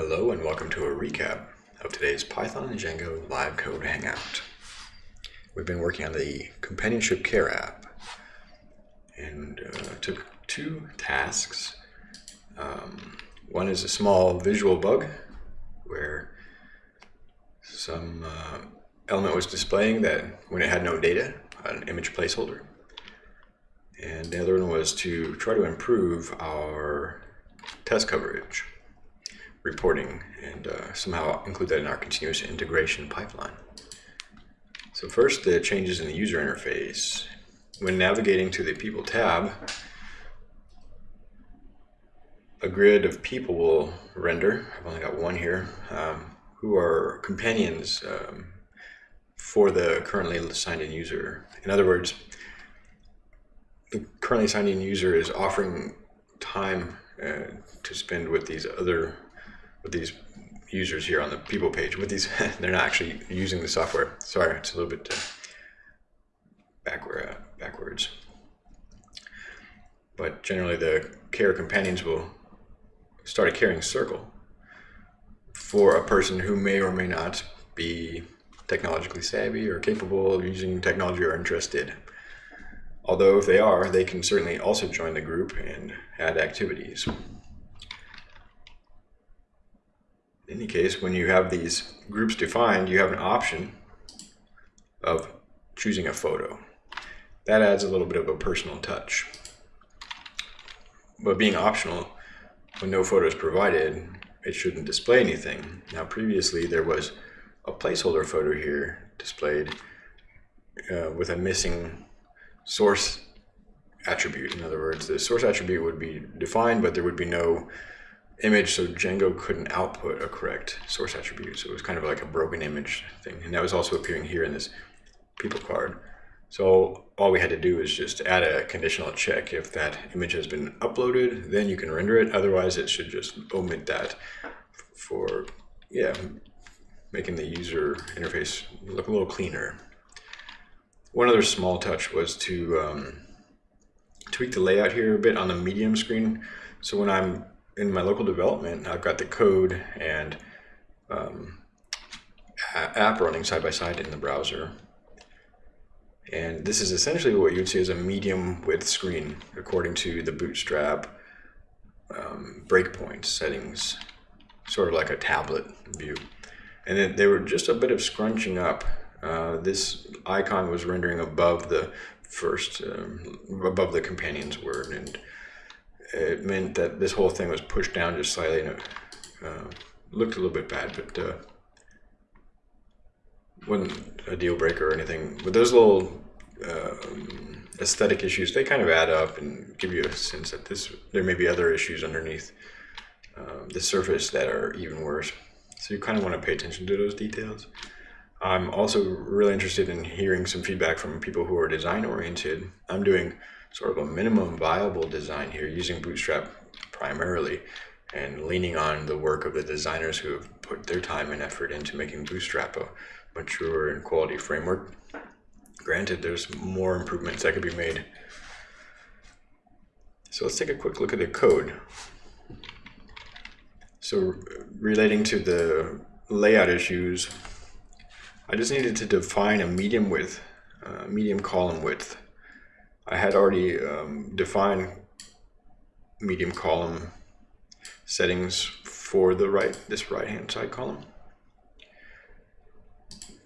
Hello and welcome to a recap of today's Python and Django live code hangout. We've been working on the companionship care app and uh, took two tasks. Um, one is a small visual bug where some uh, element was displaying that when it had no data, an image placeholder. And the other one was to try to improve our test coverage reporting and uh, somehow include that in our continuous integration pipeline. So first, the changes in the user interface. When navigating to the People tab, a grid of people will render. I've only got one here, um, who are companions um, for the currently signed in user. In other words, the currently signed in user is offering time uh, to spend with these other with these users here on the people page with these they're not actually using the software. Sorry it's a little bit uh, backward uh, backwards. But generally the care companions will start a caring circle for a person who may or may not be technologically savvy or capable of using technology or interested. Although if they are they can certainly also join the group and add activities in any case, when you have these groups defined, you have an option of choosing a photo. That adds a little bit of a personal touch. But being optional, when no photo is provided, it shouldn't display anything. Now previously there was a placeholder photo here displayed uh, with a missing source attribute. In other words, the source attribute would be defined, but there would be no image, so Django couldn't output a correct source attribute. So it was kind of like a broken image thing. And that was also appearing here in this people card. So all we had to do is just add a conditional check. If that image has been uploaded, then you can render it. Otherwise, it should just omit that for, yeah, making the user interface look a little cleaner. One other small touch was to um, tweak the layout here a bit on the medium screen. So when I'm in my local development, I've got the code and um, app running side by side in the browser. And this is essentially what you'd see as a medium width screen according to the Bootstrap um, breakpoint settings, sort of like a tablet view. And then they were just a bit of scrunching up. Uh, this icon was rendering above the first, um, above the companion's word. And it meant that this whole thing was pushed down just slightly and it uh, looked a little bit bad, but uh, wasn't a deal breaker or anything. But those little um, aesthetic issues, they kind of add up and give you a sense that this there may be other issues underneath uh, the surface that are even worse. So you kind of want to pay attention to those details. I'm also really interested in hearing some feedback from people who are design oriented. I'm doing sort of a minimum viable design here using Bootstrap primarily and leaning on the work of the designers who have put their time and effort into making Bootstrap a mature and quality framework. Granted, there's more improvements that could be made. So let's take a quick look at the code. So relating to the layout issues, I just needed to define a medium width, uh, medium column width I had already um, defined medium column settings for the right this right hand side column.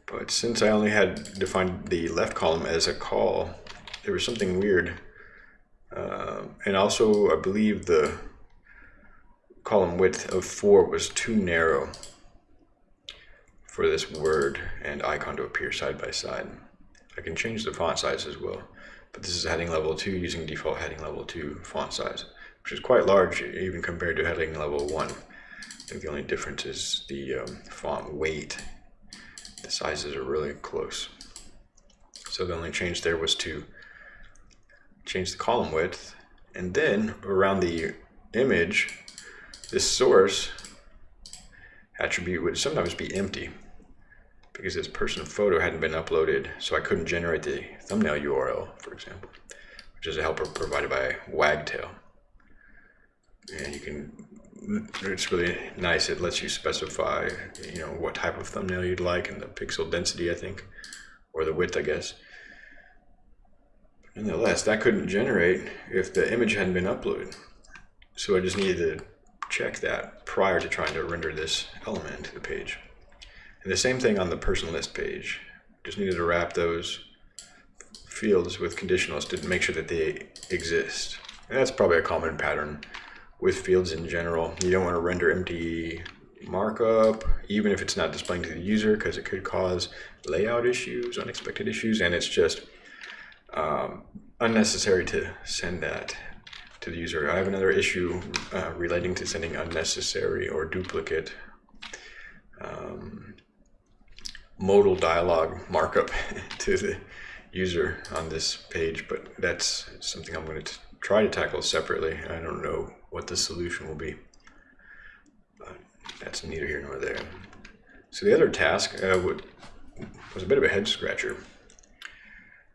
But since I only had defined the left column as a call, there was something weird. Uh, and also, I believe the column width of 4 was too narrow for this word and icon to appear side by side. I can change the font size as well but this is heading level 2 using default heading level 2 font size, which is quite large even compared to heading level 1. I think the only difference is the um, font weight. The sizes are really close. So the only change there was to change the column width and then around the image, this source attribute would sometimes be empty because this person photo hadn't been uploaded, so I couldn't generate the thumbnail URL, for example, which is a helper provided by Wagtail. And you can it's really nice. It lets you specify, you know, what type of thumbnail you'd like and the pixel density, I think, or the width, I guess. But Nonetheless, that couldn't generate if the image hadn't been uploaded. So I just needed to check that prior to trying to render this element to the page. And the same thing on the person list page. Just needed to wrap those fields with conditionals to make sure that they exist. And that's probably a common pattern with fields in general. You don't want to render empty markup, even if it's not displaying to the user, because it could cause layout issues, unexpected issues, and it's just um, unnecessary to send that to the user. I have another issue uh, relating to sending unnecessary or duplicate um, modal dialog markup to the user on this page, but that's something I'm going to try to tackle separately. I don't know what the solution will be, but that's neither here nor there. So the other task uh, would, was a bit of a head scratcher.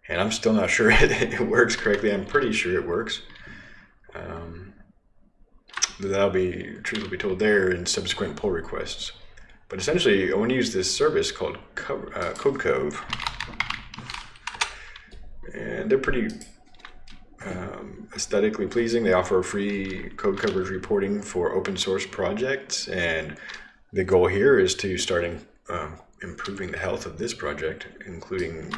And I'm still not sure it, works correctly. I'm pretty sure it works. Um, that'll be, truth will be told there in subsequent pull requests. But essentially, I want to use this service called Co uh. And they're pretty um, aesthetically pleasing. They offer free code coverage reporting for open source projects. And the goal here is to start um, improving the health of this project, including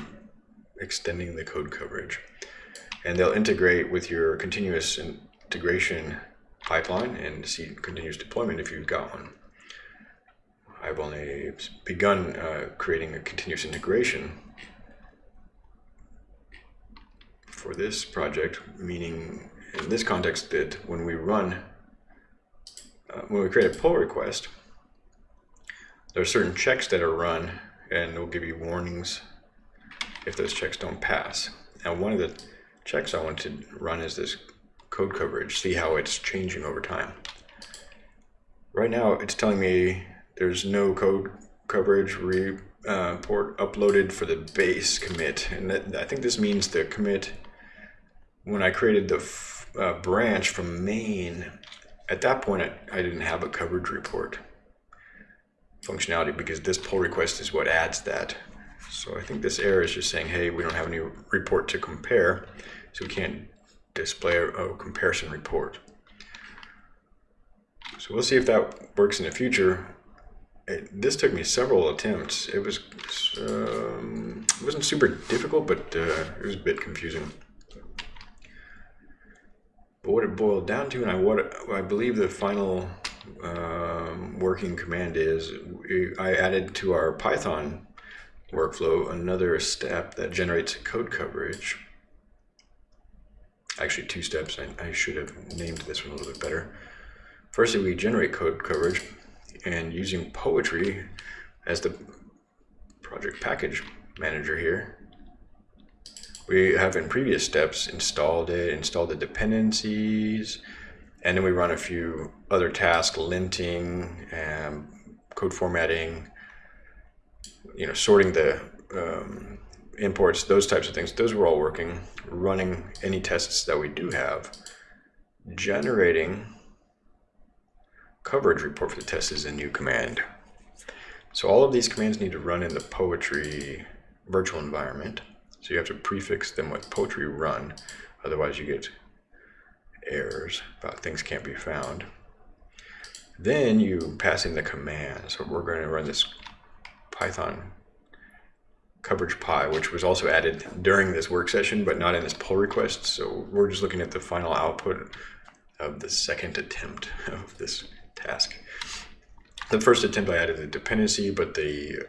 extending the code coverage. And they'll integrate with your continuous integration pipeline and see continuous deployment if you've got one. I've only begun uh, creating a continuous integration for this project, meaning in this context that when we run, uh, when we create a pull request, there are certain checks that are run and will give you warnings if those checks don't pass. Now one of the checks I want to run is this code coverage, see how it's changing over time. Right now it's telling me there's no code coverage report uh, uploaded for the base commit. And that, I think this means the commit, when I created the uh, branch from main, at that point I, I didn't have a coverage report functionality because this pull request is what adds that. So I think this error is just saying, hey, we don't have any report to compare, so we can't display a, a comparison report. So we'll see if that works in the future it, this took me several attempts. It was um, it wasn't super difficult, but uh, it was a bit confusing. But what it boiled down to, and I what I believe the final um, working command is, I added to our Python workflow another step that generates code coverage. Actually, two steps. I, I should have named this one a little bit better. Firstly, we generate code coverage and using Poetry as the project package manager here, we have in previous steps installed it, installed the dependencies, and then we run a few other tasks, linting, and code formatting, you know, sorting the um, imports, those types of things. Those were all working, running any tests that we do have, generating coverage report for the test is a new command. So all of these commands need to run in the Poetry virtual environment. So you have to prefix them with Poetry run, otherwise you get errors about things can't be found. Then you pass in the command. So we're going to run this Python coverage py, which was also added during this work session, but not in this pull request. So we're just looking at the final output of the second attempt of this task. The first attempt I added the dependency, but the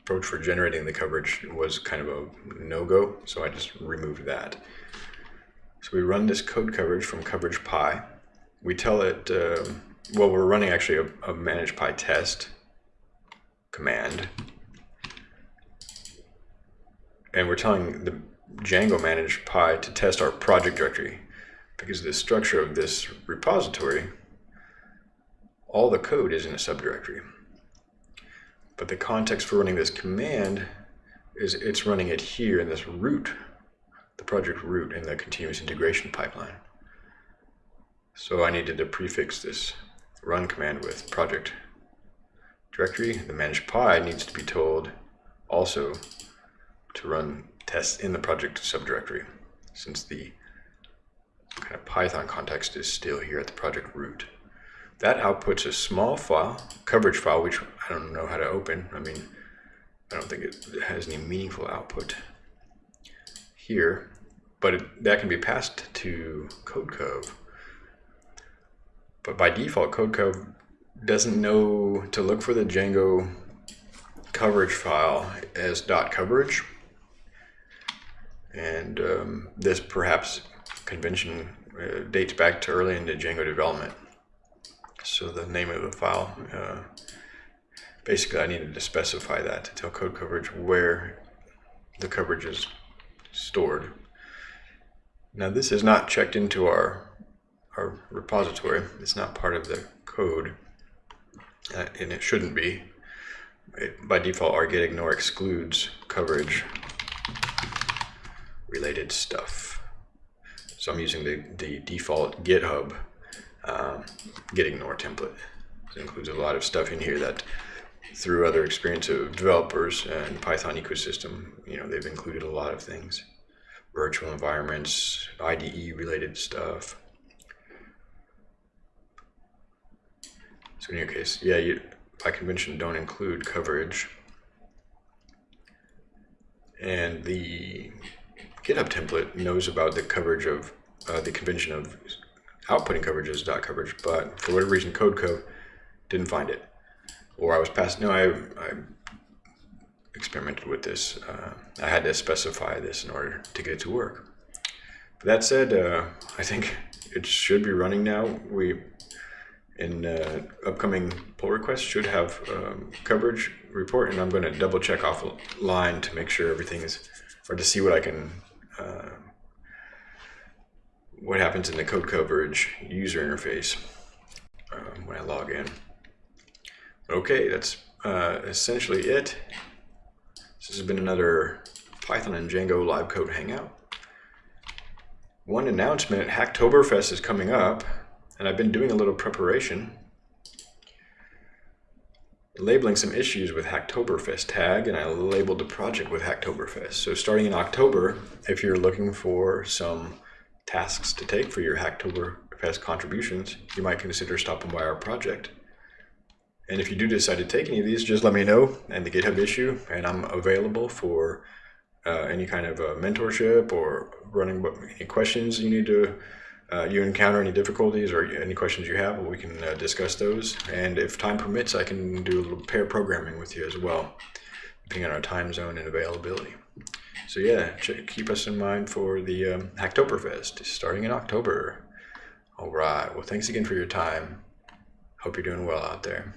approach for generating the coverage was kind of a no-go, so I just removed that. So we run this code coverage from coverage py. We tell it, uh, well, we're running actually a, a manage py test command. And we're telling the Django manage py to test our project directory because the structure of this repository all the code is in a subdirectory. But the context for running this command is it's running it here in this root, the project root in the continuous integration pipeline. So I needed to prefix this run command with project directory. The manage py needs to be told also to run tests in the project subdirectory since the kind of Python context is still here at the project root. That outputs a small file, coverage file, which I don't know how to open. I mean, I don't think it has any meaningful output here, but it, that can be passed to Codecov. But by default, Codecov doesn't know to look for the Django coverage file as dot coverage. And um, this perhaps convention uh, dates back to early in the Django development. So the name of the file, uh, basically I needed to specify that to tell code coverage where the coverage is stored. Now this is not checked into our, our repository. It's not part of the code, uh, and it shouldn't be. It, by default, our gitignore excludes coverage related stuff. So I'm using the, the default GitHub um, gitignore template. It includes a lot of stuff in here that through other experience of developers and Python ecosystem, you know, they've included a lot of things. Virtual environments, IDE related stuff. So in your case, yeah, you, by convention don't include coverage. And the GitHub template knows about the coverage of uh, the convention of outputting coverage as dot coverage, but for whatever reason, Codecov didn't find it. Or I was passed, no, I, I experimented with this. Uh, I had to specify this in order to get it to work. But that said, uh, I think it should be running now. We, in uh, upcoming pull requests, should have um, coverage report, and I'm going to double check offline to make sure everything is, or to see what I can uh, what happens in the code coverage user interface um, when I log in. Okay, that's uh, essentially it. This has been another Python and Django live code hangout. One announcement, Hacktoberfest is coming up, and I've been doing a little preparation labeling some issues with Hacktoberfest tag, and I labeled the project with Hacktoberfest. So starting in October, if you're looking for some tasks to take for your Hacktoberfest contributions, you might consider stopping by our project. And if you do decide to take any of these, just let me know and the GitHub issue, and I'm available for uh, any kind of uh, mentorship or running any questions you need to uh, you encounter any difficulties or any questions you have, we can uh, discuss those. And if time permits, I can do a little pair programming with you as well, depending on our time zone and availability. So yeah, keep us in mind for the um, Hacktoberfest starting in October. All right. Well, thanks again for your time. Hope you're doing well out there.